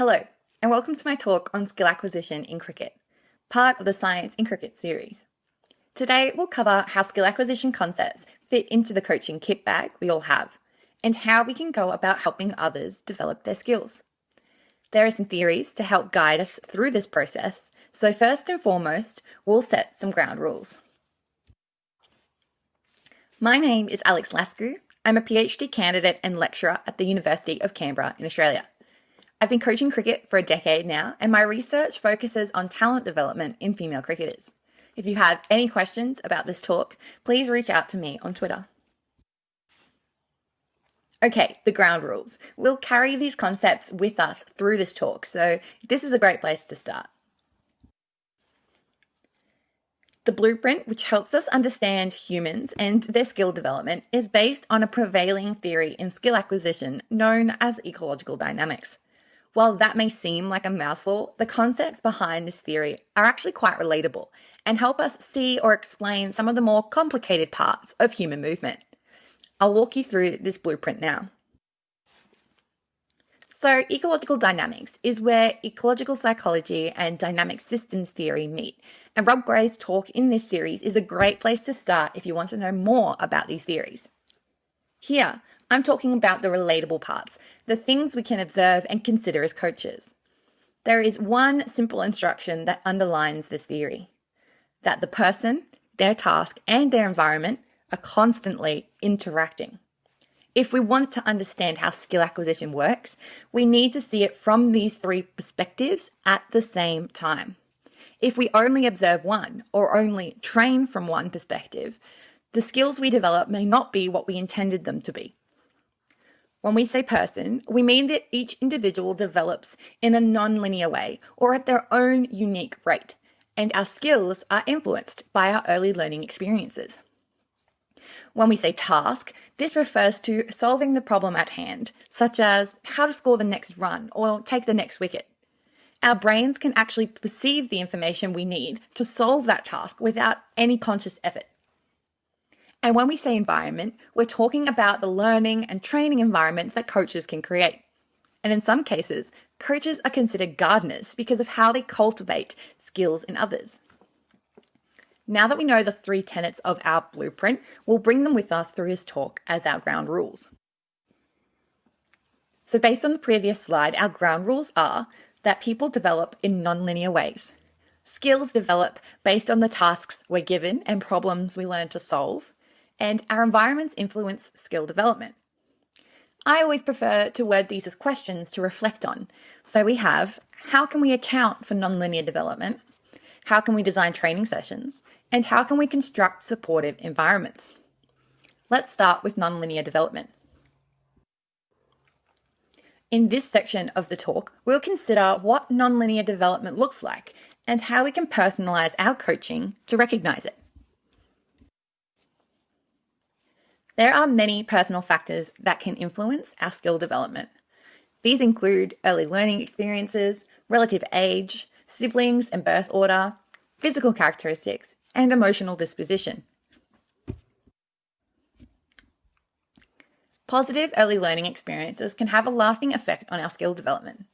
Hello, and welcome to my talk on skill acquisition in cricket, part of the Science in Cricket series. Today, we'll cover how skill acquisition concepts fit into the coaching kit bag we all have, and how we can go about helping others develop their skills. There are some theories to help guide us through this process, so first and foremost, we'll set some ground rules. My name is Alex Lascu. I'm a PhD candidate and lecturer at the University of Canberra in Australia. I've been coaching cricket for a decade now, and my research focuses on talent development in female cricketers. If you have any questions about this talk, please reach out to me on Twitter. Okay, the ground rules. We'll carry these concepts with us through this talk, so this is a great place to start. The blueprint, which helps us understand humans and their skill development, is based on a prevailing theory in skill acquisition known as ecological dynamics. While that may seem like a mouthful, the concepts behind this theory are actually quite relatable and help us see or explain some of the more complicated parts of human movement. I'll walk you through this blueprint now. So, ecological dynamics is where ecological psychology and dynamic systems theory meet. And Rob Gray's talk in this series is a great place to start if you want to know more about these theories. Here, I'm talking about the relatable parts, the things we can observe and consider as coaches. There is one simple instruction that underlines this theory that the person, their task, and their environment are constantly interacting. If we want to understand how skill acquisition works, we need to see it from these three perspectives at the same time. If we only observe one or only train from one perspective, the skills we develop may not be what we intended them to be. When we say person, we mean that each individual develops in a non-linear way or at their own unique rate, and our skills are influenced by our early learning experiences. When we say task, this refers to solving the problem at hand, such as how to score the next run or take the next wicket. Our brains can actually perceive the information we need to solve that task without any conscious effort. And when we say environment, we're talking about the learning and training environments that coaches can create. And in some cases, coaches are considered gardeners because of how they cultivate skills in others. Now that we know the three tenets of our blueprint, we'll bring them with us through his talk as our ground rules. So based on the previous slide, our ground rules are that people develop in nonlinear ways. Skills develop based on the tasks we're given and problems we learn to solve and our environments influence skill development. I always prefer to word these as questions to reflect on. So we have, how can we account for nonlinear development? How can we design training sessions? And how can we construct supportive environments? Let's start with nonlinear development. In this section of the talk, we'll consider what nonlinear development looks like and how we can personalize our coaching to recognize it. There are many personal factors that can influence our skill development. These include early learning experiences, relative age, siblings and birth order, physical characteristics, and emotional disposition. Positive early learning experiences can have a lasting effect on our skill development.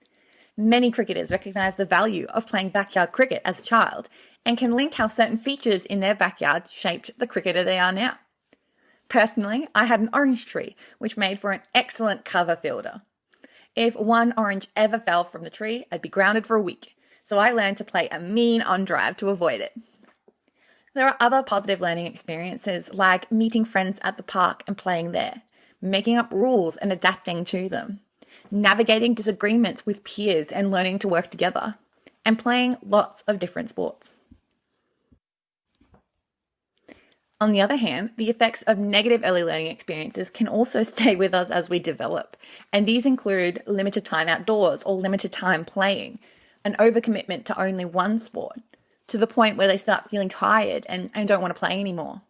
Many cricketers recognise the value of playing backyard cricket as a child and can link how certain features in their backyard shaped the cricketer they are now. Personally, I had an orange tree, which made for an excellent cover fielder. If one orange ever fell from the tree, I'd be grounded for a week, so I learned to play a mean on drive to avoid it. There are other positive learning experiences like meeting friends at the park and playing there, making up rules and adapting to them, navigating disagreements with peers and learning to work together, and playing lots of different sports. On the other hand, the effects of negative early learning experiences can also stay with us as we develop, and these include limited time outdoors or limited time playing, an overcommitment to only one sport, to the point where they start feeling tired and, and don't want to play anymore.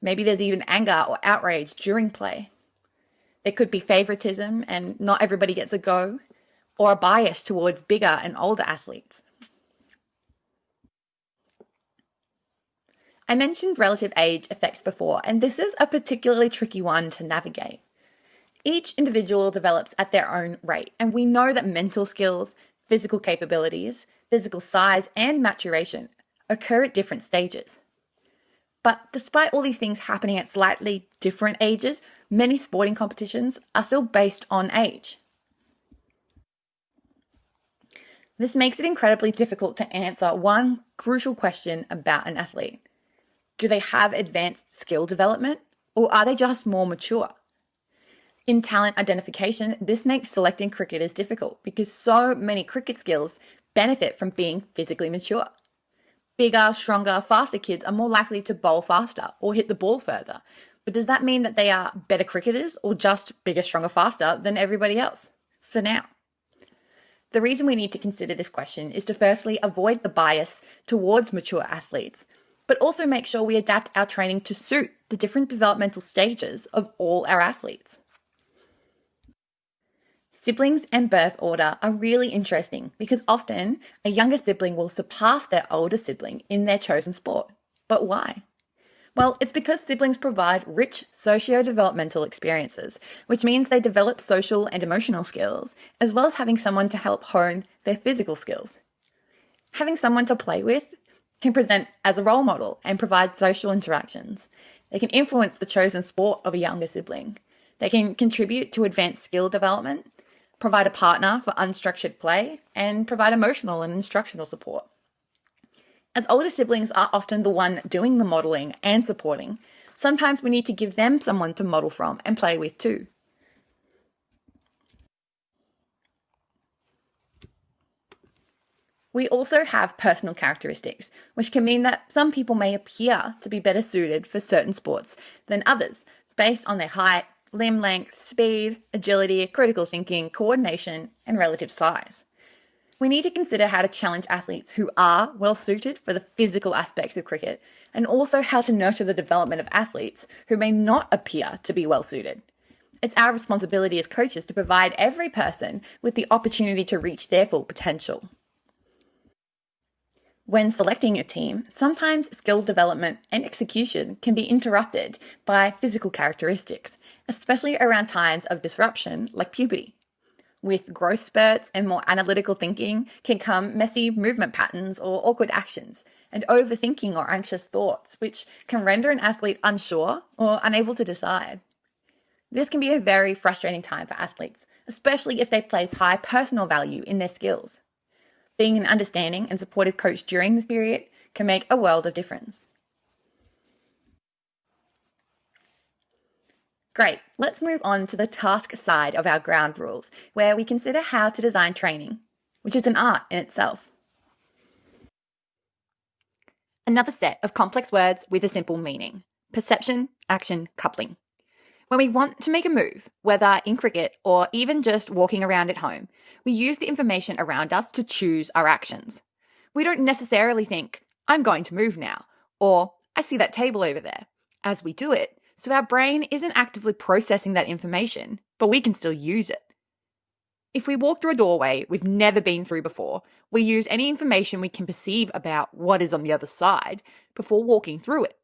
Maybe there's even anger or outrage during play. There could be favoritism and not everybody gets a go, or a bias towards bigger and older athletes. I mentioned relative age effects before, and this is a particularly tricky one to navigate. Each individual develops at their own rate, and we know that mental skills, physical capabilities, physical size, and maturation occur at different stages. But despite all these things happening at slightly different ages, many sporting competitions are still based on age. This makes it incredibly difficult to answer one crucial question about an athlete. Do they have advanced skill development or are they just more mature? In talent identification, this makes selecting cricketers difficult because so many cricket skills benefit from being physically mature. Bigger, stronger, faster kids are more likely to bowl faster or hit the ball further. But does that mean that they are better cricketers or just bigger, stronger, faster than everybody else? For now. The reason we need to consider this question is to firstly avoid the bias towards mature athletes but also make sure we adapt our training to suit the different developmental stages of all our athletes. Siblings and birth order are really interesting because often a younger sibling will surpass their older sibling in their chosen sport. But why? Well, it's because siblings provide rich socio developmental experiences, which means they develop social and emotional skills, as well as having someone to help hone their physical skills. Having someone to play with can present as a role model and provide social interactions. They can influence the chosen sport of a younger sibling. They can contribute to advanced skill development, provide a partner for unstructured play, and provide emotional and instructional support. As older siblings are often the one doing the modeling and supporting, sometimes we need to give them someone to model from and play with too. We also have personal characteristics, which can mean that some people may appear to be better suited for certain sports than others, based on their height, limb length, speed, agility, critical thinking, coordination, and relative size. We need to consider how to challenge athletes who are well suited for the physical aspects of cricket, and also how to nurture the development of athletes who may not appear to be well suited. It's our responsibility as coaches to provide every person with the opportunity to reach their full potential. When selecting a team, sometimes skill development and execution can be interrupted by physical characteristics, especially around times of disruption like puberty. With growth spurts and more analytical thinking can come messy movement patterns or awkward actions, and overthinking or anxious thoughts, which can render an athlete unsure or unable to decide. This can be a very frustrating time for athletes, especially if they place high personal value in their skills. Being an understanding and supportive coach during this period can make a world of difference. Great, let's move on to the task side of our ground rules, where we consider how to design training, which is an art in itself. Another set of complex words with a simple meaning perception, action, coupling. When we want to make a move, whether in cricket or even just walking around at home, we use the information around us to choose our actions. We don't necessarily think, I'm going to move now, or I see that table over there, as we do it, so our brain isn't actively processing that information, but we can still use it. If we walk through a doorway we've never been through before, we use any information we can perceive about what is on the other side before walking through it.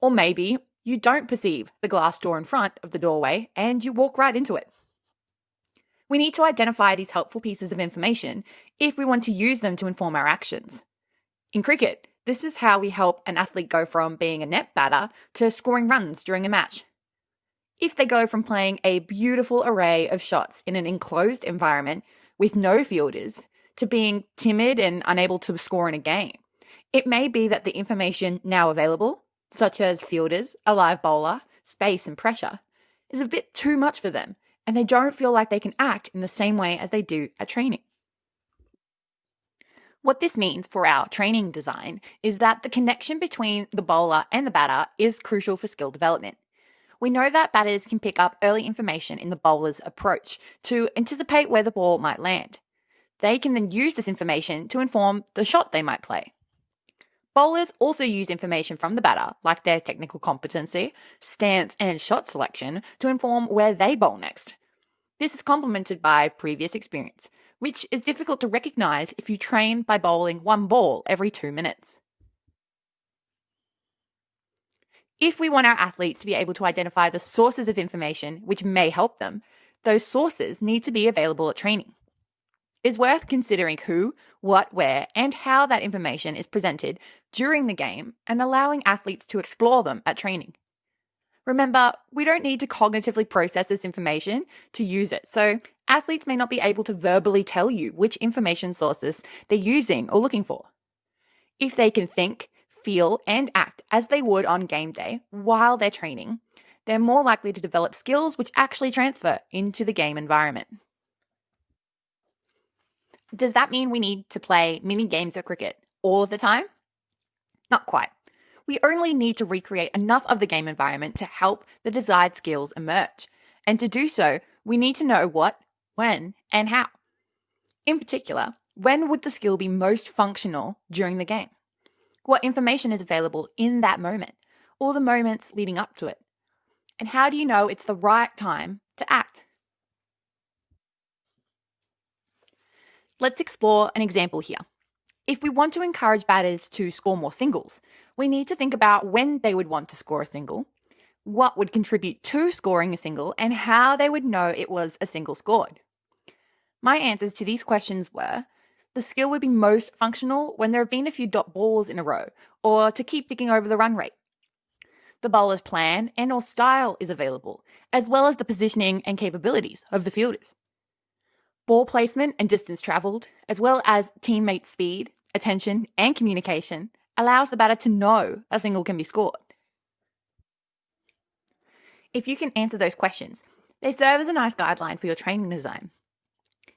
Or maybe you don't perceive the glass door in front of the doorway and you walk right into it. We need to identify these helpful pieces of information if we want to use them to inform our actions. In cricket, this is how we help an athlete go from being a net batter to scoring runs during a match. If they go from playing a beautiful array of shots in an enclosed environment with no fielders to being timid and unable to score in a game, it may be that the information now available such as fielders, a live bowler, space, and pressure, is a bit too much for them, and they don't feel like they can act in the same way as they do at training. What this means for our training design is that the connection between the bowler and the batter is crucial for skill development. We know that batters can pick up early information in the bowler's approach to anticipate where the ball might land. They can then use this information to inform the shot they might play. Bowlers also use information from the batter, like their technical competency, stance, and shot selection, to inform where they bowl next. This is complemented by previous experience, which is difficult to recognize if you train by bowling one ball every two minutes. If we want our athletes to be able to identify the sources of information which may help them, those sources need to be available at training. It's worth considering who, what, where, and how that information is presented during the game and allowing athletes to explore them at training. Remember, we don't need to cognitively process this information to use it, so athletes may not be able to verbally tell you which information sources they're using or looking for. If they can think, feel, and act as they would on game day while they're training, they're more likely to develop skills which actually transfer into the game environment. Does that mean we need to play mini games of cricket all of the time? Not quite. We only need to recreate enough of the game environment to help the desired skills emerge. And to do so, we need to know what, when, and how. In particular, when would the skill be most functional during the game? What information is available in that moment, or the moments leading up to it? And how do you know it's the right time to act? Let's explore an example here. If we want to encourage batters to score more singles, we need to think about when they would want to score a single, what would contribute to scoring a single, and how they would know it was a single scored. My answers to these questions were the skill would be most functional when there have been a few dot balls in a row, or to keep digging over the run rate. The bowler's plan and or style is available, as well as the positioning and capabilities of the fielders. Ball placement and distance travelled, as well as teammate speed, attention, and communication, allows the batter to know a single can be scored. If you can answer those questions, they serve as a nice guideline for your training design.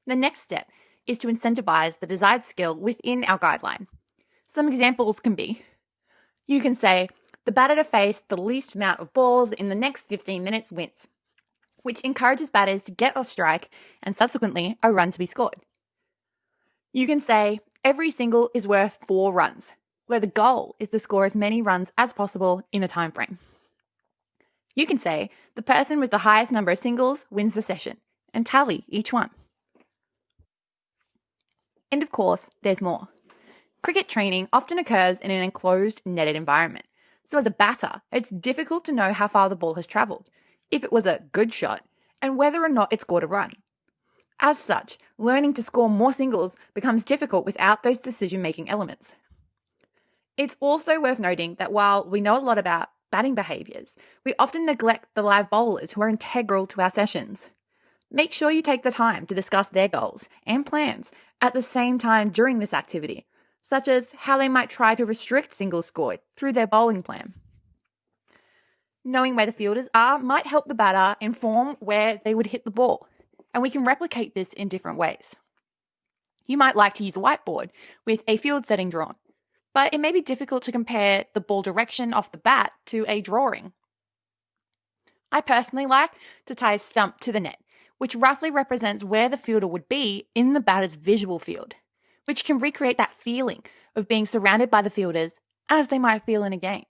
The next step is to incentivize the desired skill within our guideline. Some examples can be you can say, the batter to face the least amount of balls in the next 15 minutes wins, which encourages batters to get off strike and subsequently a run to be scored. You can say, every single is worth four runs, where the goal is to score as many runs as possible in a time frame. You can say, the person with the highest number of singles wins the session, and tally each one. And of course, there's more. Cricket training often occurs in an enclosed, netted environment. So, as a batter, it's difficult to know how far the ball has travelled, if it was a good shot, and whether or not it scored a run. As such, learning to score more singles becomes difficult without those decision making elements. It's also worth noting that while we know a lot about batting behaviours, we often neglect the live bowlers who are integral to our sessions. Make sure you take the time to discuss their goals and plans at the same time during this activity, such as how they might try to restrict singles scored through their bowling plan. Knowing where the fielders are might help the batter inform where they would hit the ball, and we can replicate this in different ways. You might like to use a whiteboard with a field setting drawn, but it may be difficult to compare the ball direction off the bat to a drawing. I personally like to tie a stump to the net which roughly represents where the fielder would be in the batter's visual field, which can recreate that feeling of being surrounded by the fielders as they might feel in a game.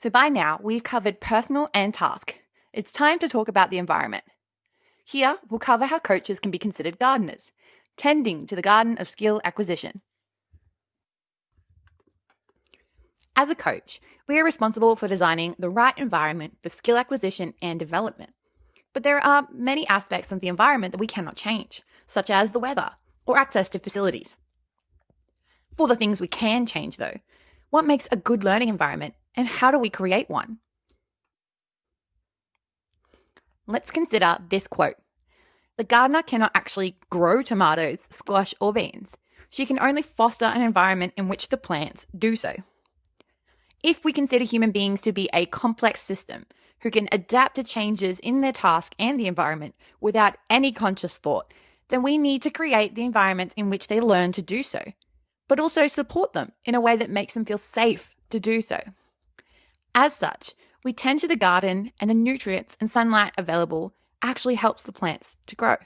So by now, we've covered personal and task. It's time to talk about the environment. Here, we'll cover how coaches can be considered gardeners, tending to the garden of skill acquisition. As a coach, we are responsible for designing the right environment for skill acquisition and development. But there are many aspects of the environment that we cannot change, such as the weather or access to facilities. For the things we can change, though, what makes a good learning environment and how do we create one? Let's consider this quote The gardener cannot actually grow tomatoes, squash, or beans. She can only foster an environment in which the plants do so. If we consider human beings to be a complex system who can adapt to changes in their task and the environment without any conscious thought, then we need to create the environments in which they learn to do so, but also support them in a way that makes them feel safe to do so. As such, we tend to the garden and the nutrients and sunlight available actually helps the plants to grow.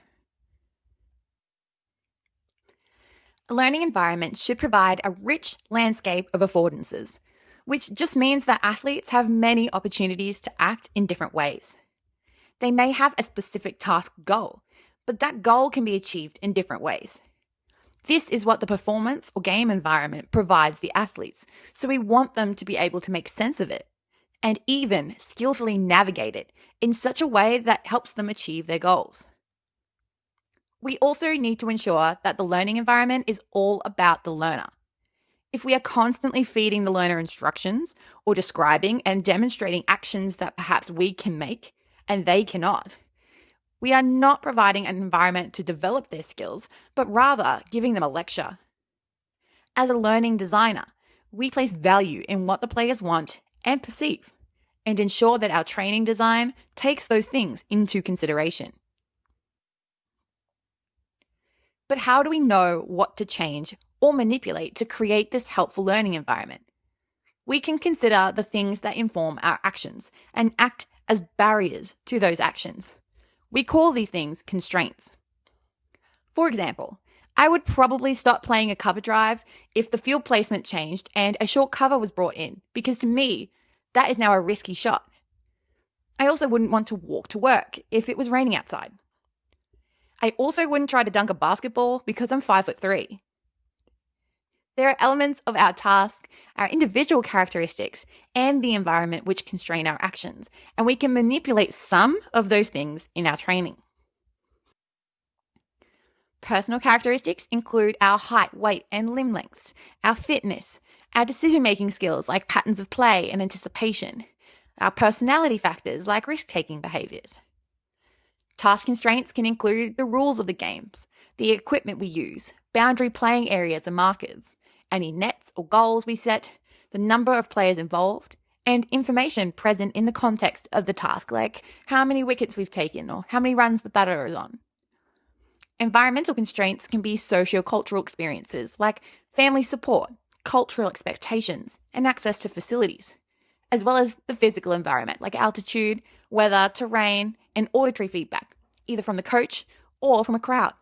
A learning environment should provide a rich landscape of affordances which just means that athletes have many opportunities to act in different ways. They may have a specific task goal, but that goal can be achieved in different ways. This is what the performance or game environment provides the athletes, so we want them to be able to make sense of it and even skillfully navigate it in such a way that helps them achieve their goals. We also need to ensure that the learning environment is all about the learner. If we are constantly feeding the learner instructions or describing and demonstrating actions that perhaps we can make and they cannot, we are not providing an environment to develop their skills, but rather giving them a lecture. As a learning designer, we place value in what the players want and perceive, and ensure that our training design takes those things into consideration. But how do we know what to change or manipulate to create this helpful learning environment? We can consider the things that inform our actions and act as barriers to those actions. We call these things constraints. For example, I would probably stop playing a cover drive if the field placement changed and a short cover was brought in, because to me, that is now a risky shot. I also wouldn't want to walk to work if it was raining outside. I also wouldn't try to dunk a basketball because I'm five foot three. There are elements of our task, our individual characteristics, and the environment which constrain our actions, and we can manipulate some of those things in our training. Personal characteristics include our height, weight, and limb lengths, our fitness, our decision making skills like patterns of play and anticipation, our personality factors like risk taking behaviors. Task constraints can include the rules of the games, the equipment we use, boundary playing areas and markers, any nets or goals we set, the number of players involved, and information present in the context of the task, like how many wickets we've taken or how many runs the batter is on. Environmental constraints can be socio-cultural experiences like family support, cultural expectations, and access to facilities, as well as the physical environment like altitude, weather, terrain, and auditory feedback, either from the coach or from a crowd.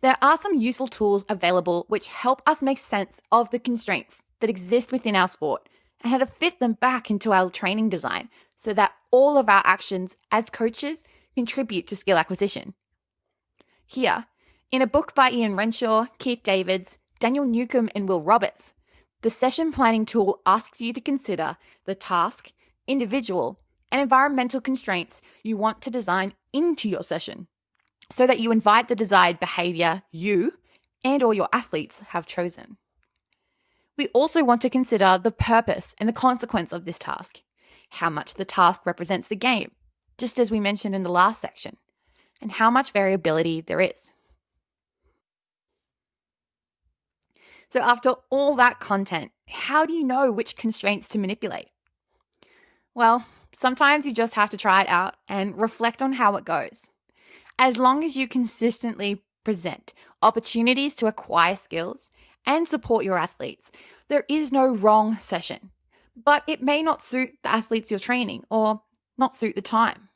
There are some useful tools available which help us make sense of the constraints that exist within our sport and how to fit them back into our training design so that all of our actions as coaches contribute to skill acquisition. Here, in a book by Ian Renshaw, Keith Davids, Daniel Newcombe, and Will Roberts, the session planning tool asks you to consider the task, individual, and environmental constraints you want to design into your session so that you invite the desired behavior you and or your athletes have chosen. We also want to consider the purpose and the consequence of this task, how much the task represents the game, just as we mentioned in the last section, and how much variability there is. So after all that content, how do you know which constraints to manipulate? Well, sometimes you just have to try it out and reflect on how it goes as long as you consistently present opportunities to acquire skills and support your athletes, there is no wrong session. But it may not suit the athletes you're training or not suit the time.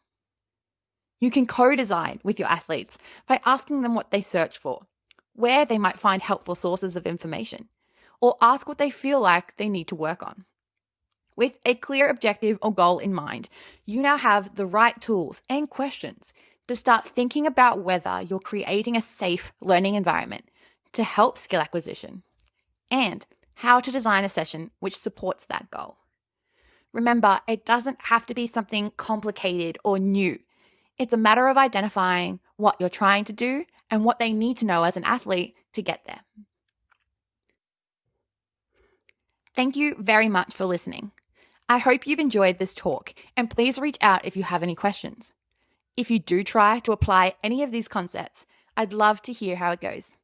You can co design with your athletes by asking them what they search for, where they might find helpful sources of information, or ask what they feel like they need to work on. With a clear objective or goal in mind, you now have the right tools and questions to start thinking about whether you're creating a safe learning environment to help skill acquisition and how to design a session which supports that goal. Remember, it doesn't have to be something complicated or new. It's a matter of identifying what you're trying to do and what they need to know as an athlete to get there. Thank you very much for listening. I hope you've enjoyed this talk and please reach out if you have any questions. If you do try to apply any of these concepts, I'd love to hear how it goes.